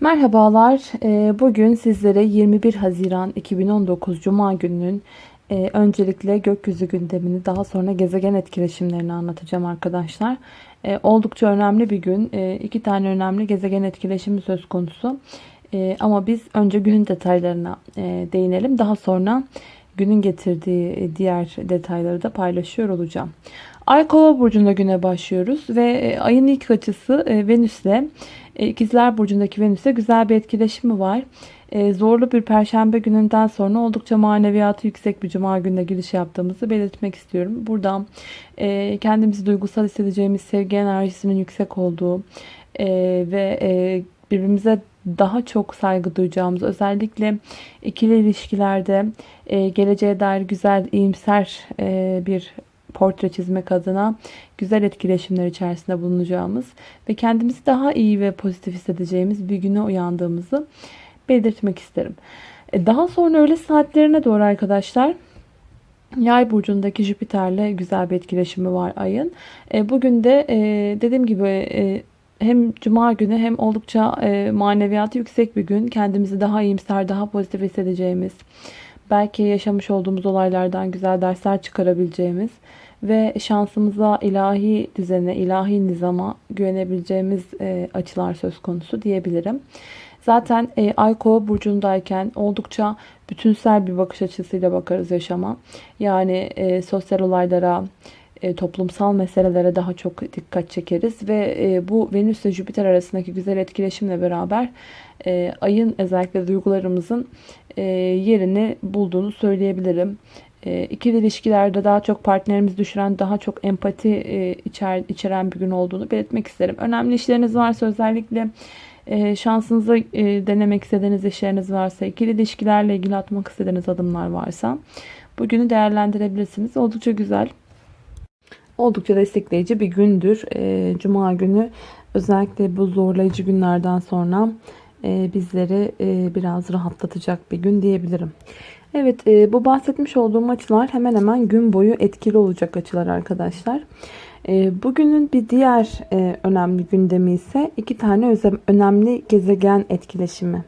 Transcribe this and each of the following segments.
Merhabalar. Ee, bugün sizlere 21 Haziran 2019 Cuma gününün e, öncelikle gökyüzü gündemini daha sonra gezegen etkileşimlerini anlatacağım arkadaşlar. E, oldukça önemli bir gün. E, iki tane önemli gezegen etkileşimi söz konusu. Ama biz önce günün detaylarına değinelim. Daha sonra günün getirdiği diğer detayları da paylaşıyor olacağım. Ay kova burcunda güne başlıyoruz ve ayın ilk açısı Venüs'le İkizler Burcu'ndaki Venüs'e güzel bir etkileşimi var. E, zorlu bir perşembe gününden sonra oldukça maneviyatı yüksek bir cuma gününe giriş yaptığımızı belirtmek istiyorum. Buradan e, kendimizi duygusal hissedeceğimiz sevgi enerjisinin yüksek olduğu ve birbirimize daha çok saygı duyacağımız özellikle ikili ilişkilerde geleceğe dair güzel iyimser bir portre çizmek adına güzel etkileşimler içerisinde bulunacağımız ve kendimizi daha iyi ve pozitif hissedeceğimiz bir güne uyandığımızı belirtmek isterim. E, daha sonra öğle saatlerine doğru arkadaşlar Yay burcundaki Jüpiter'le güzel bir etkileşimi var ayın. E, bugün de e, dediğim gibi hem cuma günü hem oldukça maneviyatı yüksek bir gün. Kendimizi daha iyimser, daha pozitif hissedeceğimiz, belki yaşamış olduğumuz olaylardan güzel dersler çıkarabileceğimiz ve şansımıza ilahi düzene, ilahi nizama güvenebileceğimiz e, açılar söz konusu diyebilirim. Zaten e, Ay Kova burcundayken oldukça bütünsel bir bakış açısıyla bakarız yaşama. Yani e, sosyal olaylara, e, toplumsal meselelere daha çok dikkat çekeriz ve e, bu Venüs ile Jüpiter arasındaki güzel etkileşimle beraber e, ayın özellikle duygularımızın e, yerini bulduğunu söyleyebilirim. E, ikili ilişkilerde daha çok partnerimizi düşüren, daha çok empati e, içer, içeren bir gün olduğunu belirtmek isterim. Önemli işleriniz varsa özellikle e, şansınızı e, denemek istediğiniz işleriniz varsa, ikili ilişkilerle ilgili atmak istediğiniz adımlar varsa bugünü değerlendirebilirsiniz. Oldukça güzel, oldukça destekleyici bir gündür. E, Cuma günü özellikle bu zorlayıcı günlerden sonra e, bizleri e, biraz rahatlatacak bir gün diyebilirim. Evet e, bu bahsetmiş olduğum açılar hemen hemen gün boyu etkili olacak açılar arkadaşlar. E, bugünün bir diğer e, önemli gündemi ise iki tane önemli gezegen etkileşimi.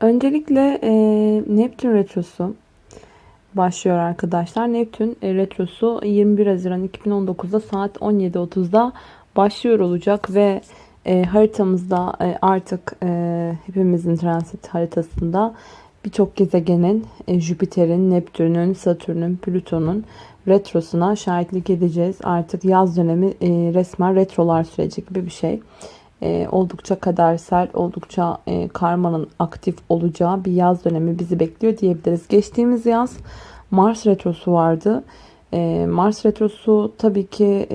Öncelikle Neptün retrosu başlıyor arkadaşlar. Neptün retrosu 21 Haziran 2019'da saat 17.30'da başlıyor olacak ve haritamızda artık hepimizin transit haritasında birçok gezegenin, e, Jüpiter'in, Neptün'ün, Satürn'ün, Plüton'un retrosuna şahitlik edeceğiz. Artık yaz dönemi e, resmen retrolar süreci gibi bir şey. E, oldukça kadersel, oldukça karmanın aktif olacağı bir yaz dönemi bizi bekliyor diyebiliriz. Geçtiğimiz yaz Mars retrosu vardı. Mars retrosu tabii ki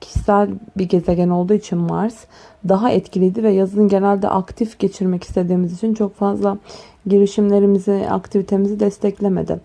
kişisel bir gezegen olduğu için Mars daha etkiliydi ve yazın genelde aktif geçirmek istediğimiz için çok fazla girişimlerimizi, aktivitemizi desteklemedi.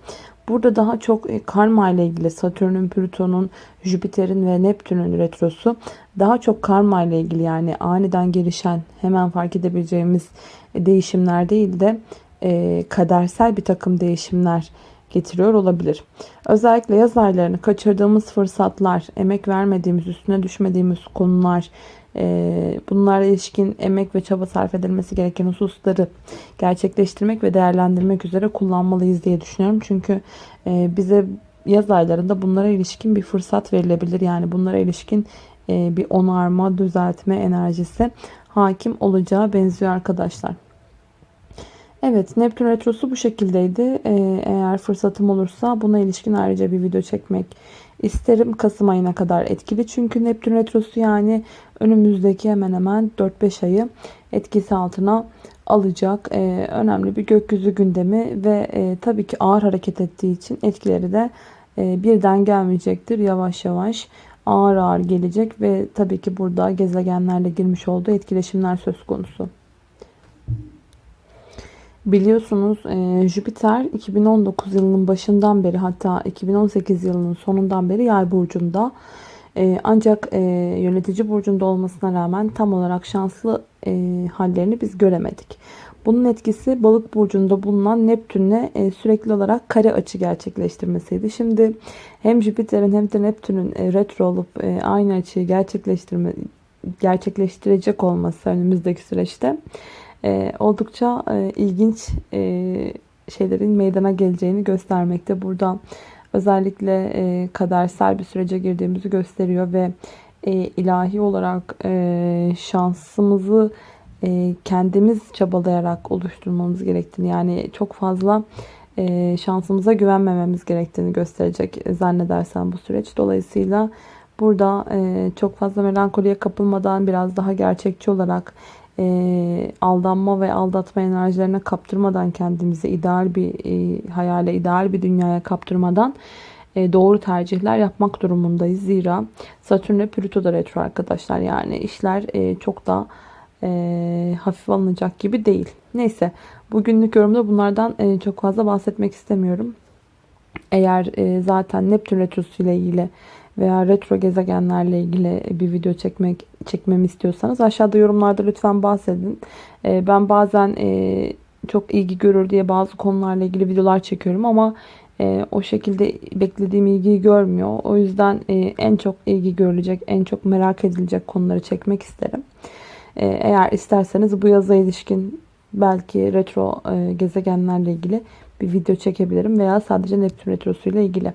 Burada daha çok e, karma ile ilgili Satürn'ün, Plüton'un, Jüpiter'in ve Neptün'ün retrosu daha çok karma ile ilgili yani aniden gelişen hemen fark edebileceğimiz e, değişimler değil de e, kadersel bir takım değişimler getiriyor olabilir. Özellikle yaz aylarını kaçırdığımız fırsatlar, emek vermediğimiz, üstüne düşmediğimiz konular, e, bunlara ilişkin emek ve çaba sarf edilmesi gereken hususları gerçekleştirmek ve değerlendirmek üzere kullanmalıyız diye düşünüyorum. Çünkü e, bize yaz aylarında bunlara ilişkin bir fırsat verilebilir. Yani bunlara ilişkin e, bir onarma, düzeltme enerjisi hakim olacağı benziyor arkadaşlar. Evet Neptün Retrosu bu şekildeydi. Eğer fırsatım olursa buna ilişkin ayrıca bir video çekmek isterim. Kasım ayına kadar etkili. Çünkü Neptün Retrosu yani önümüzdeki hemen hemen 4-5 ayı etkisi altına alacak. Ee, önemli bir gökyüzü gündemi ve e, tabii ki ağır hareket ettiği için etkileri de e, birden gelmeyecektir. Yavaş yavaş ağır ağır gelecek ve tabii ki burada gezegenlerle girmiş olduğu etkileşimler söz konusu. Biliyorsunuz e, Jüpiter 2019 yılının başından beri hatta 2018 yılının sonundan beri yay burcunda. E, ancak e, yönetici burcunda olmasına rağmen tam olarak şanslı e, hallerini biz göremedik. Bunun etkisi balık burcunda bulunan Neptün'le e, sürekli olarak kare açı gerçekleştirmesiydi. Şimdi hem Jüpiter'in hem de Neptün'ün e, retro olup e, aynı açıyı gerçekleştirme gerçekleştirecek olması önümüzdeki süreçte e, oldukça e, ilginç e, şeylerin meydana geleceğini göstermekte. Burada özellikle e, kadersel bir sürece girdiğimizi gösteriyor ve e, ilahi olarak e, şansımızı e, kendimiz çabalayarak oluşturmamız gerektiğini yani çok fazla e, şansımıza güvenmememiz gerektiğini gösterecek zannedersem bu süreç. Dolayısıyla burada e, çok fazla melankoliye kapılmadan biraz daha gerçekçi olarak e, aldanma ve aldatma enerjilerine kaptırmadan kendimizi ideal bir e, hayale, ideal bir dünyaya kaptırmadan e, doğru tercihler yapmak durumundayız. Zira Satürn ve Plüto da retro arkadaşlar. Yani işler e, çok da e, hafif alınacak gibi değil. Neyse bugünlük yorumda bunlardan e, çok fazla bahsetmek istemiyorum. Eğer e, zaten Neptün retrosu ile ilgili veya retro gezegenlerle ilgili bir video çekmek çekmemi istiyorsanız aşağıda yorumlarda lütfen bahsedin. E, ben bazen e, çok ilgi görür diye bazı konularla ilgili videolar çekiyorum ama e, o şekilde beklediğim ilgiyi görmüyor. O yüzden e, en çok ilgi görülecek, en çok merak edilecek konuları çekmek isterim. Eğer isterseniz bu yaza ilişkin belki retro gezegenlerle ilgili bir video çekebilirim veya sadece Neptün retrosu ile ilgili.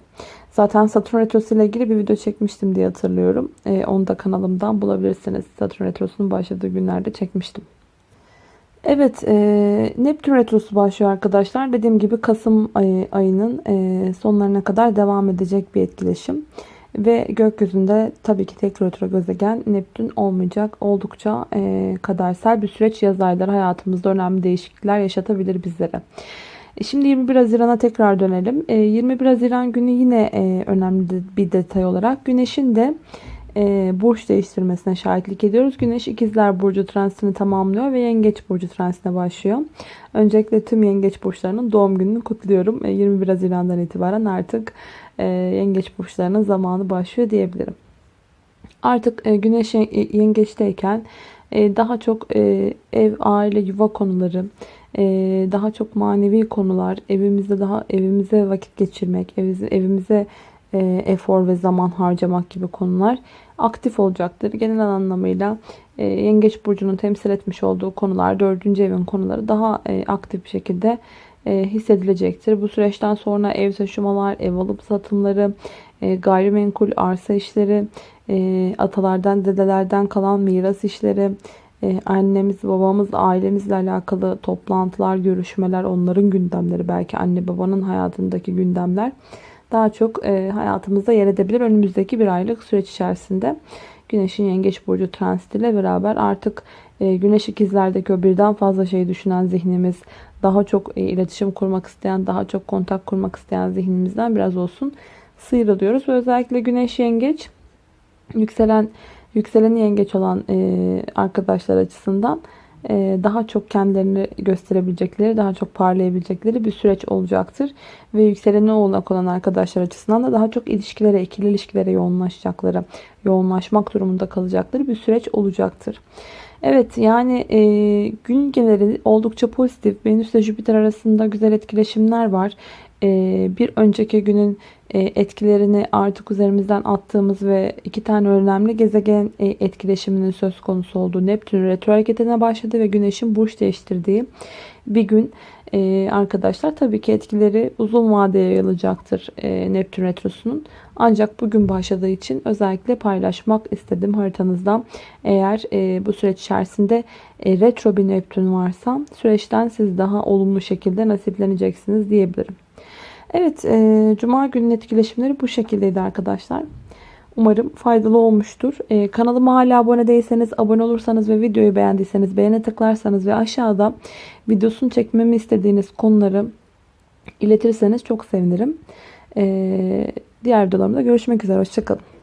Zaten Satürn retrosu ile ilgili bir video çekmiştim diye hatırlıyorum. E, onu da kanalımdan bulabilirsiniz. Satürn retrosunun başladığı günlerde çekmiştim. Evet, e, Neptün retrosu başlıyor arkadaşlar. Dediğim gibi Kasım ayı, ayının e, sonlarına kadar devam edecek bir etkileşim. Ve gökyüzünde tabii ki tek retro gezegen Neptün olmayacak. Oldukça e, kadersel bir süreç yaz ayları hayatımızda önemli değişiklikler yaşatabilir bizlere. E, şimdi 21 Haziran'a tekrar dönelim. 21 e, Haziran günü yine e, önemli bir detay olarak Güneş'in de burç değiştirmesine şahitlik ediyoruz. Güneş ikizler burcu transitini tamamlıyor ve yengeç burcu transitine başlıyor. Öncelikle tüm yengeç burçlarının doğum gününü kutluyorum. 21 Haziran'dan itibaren artık yengeç burçlarının zamanı başlıyor diyebilirim. Artık güneş yengeçteyken daha çok ev, aile, yuva konuları, daha çok manevi konular, evimizde daha evimize vakit geçirmek, evimize, e, efor ve zaman harcamak gibi konular aktif olacaktır. Genel anlamıyla e, Yengeç Burcu'nun temsil etmiş olduğu konular, dördüncü evin konuları daha e, aktif bir şekilde hissedilecektir. Bu süreçten sonra ev taşımalar, ev alıp satımları, gayrimenkul arsa işleri, atalardan, dedelerden kalan miras işleri, ee, annemiz, babamız, ailemizle alakalı toplantılar, görüşmeler, onların gündemleri, belki anne babanın hayatındaki gündemler daha çok e, hayatımızda yer edebilir. Önümüzdeki bir aylık süreç içerisinde Güneş'in Yengeç Burcu transitiyle beraber artık e, Güneş ikizlerdeki o birden fazla şey düşünen zihnimiz, daha çok iletişim kurmak isteyen, daha çok kontak kurmak isteyen zihnimizden biraz olsun sıyrılıyoruz. Özellikle Güneş Yengeç yükselen Yükseleni yengeç olan e, arkadaşlar açısından e, daha çok kendilerini gösterebilecekleri, daha çok parlayabilecekleri bir süreç olacaktır. Ve yükseleni oğlak olan arkadaşlar açısından da daha çok ilişkilere, ikili ilişkilere yoğunlaşacakları, yoğunlaşmak durumunda kalacakları bir süreç olacaktır. Evet yani e, gün geneli oldukça pozitif. Venüs ile Jüpiter arasında güzel etkileşimler var. E, bir önceki günün e, etkilerini artık üzerimizden attığımız ve iki tane önemli gezegen e, etkileşiminin söz konusu olduğu Neptün retro hareketine başladı ve Güneş'in burç değiştirdiği bir gün e, arkadaşlar tabii ki etkileri uzun vadeye yayılacaktır Neptün retrosunun. Ancak bugün başladığı için özellikle paylaşmak istedim haritanızda. Eğer bu süreç içerisinde retro bir Neptün varsa süreçten siz daha olumlu şekilde nasipleneceksiniz diyebilirim. Evet, e, Cuma günün etkileşimleri bu şekildeydi arkadaşlar. Umarım faydalı olmuştur. E, kanalıma hala abone değilseniz, abone olursanız ve videoyu beğendiyseniz beğene tıklarsanız ve aşağıda videosunu çekmemi istediğiniz konuları iletirseniz çok sevinirim. E, diğer videolarımda görüşmek üzere. Hoşçakalın.